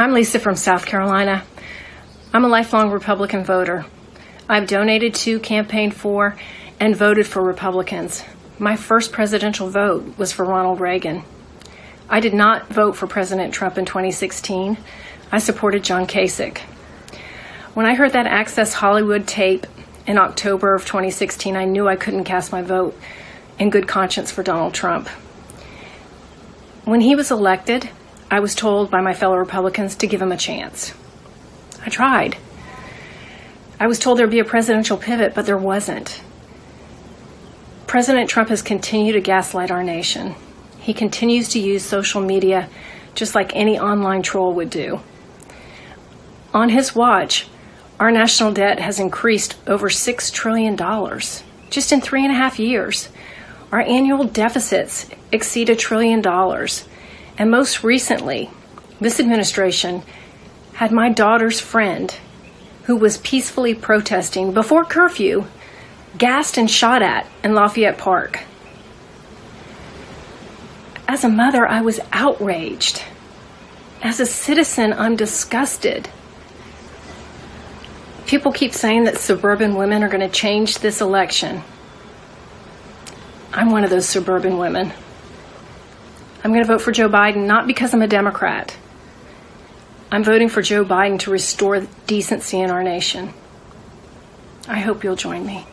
I'm Lisa from South Carolina. I'm a lifelong Republican voter. I've donated to, campaigned for, and voted for Republicans. My first presidential vote was for Ronald Reagan. I did not vote for President Trump in 2016. I supported John Kasich. When I heard that Access Hollywood tape in October of 2016, I knew I couldn't cast my vote in good conscience for Donald Trump. When he was elected, I was told by my fellow Republicans to give him a chance. I tried. I was told there'd be a presidential pivot, but there wasn't. President Trump has continued to gaslight our nation. He continues to use social media just like any online troll would do. On his watch, our national debt has increased over $6 trillion just in three and a half years. Our annual deficits exceed a trillion dollars. And most recently, this administration had my daughter's friend, who was peacefully protesting before curfew, gassed and shot at in Lafayette Park. As a mother, I was outraged. As a citizen, I'm disgusted. People keep saying that suburban women are going to change this election. I'm one of those suburban women. I'm going to vote for Joe Biden not because I'm a Democrat. I'm voting for Joe Biden to restore decency in our nation. I hope you'll join me.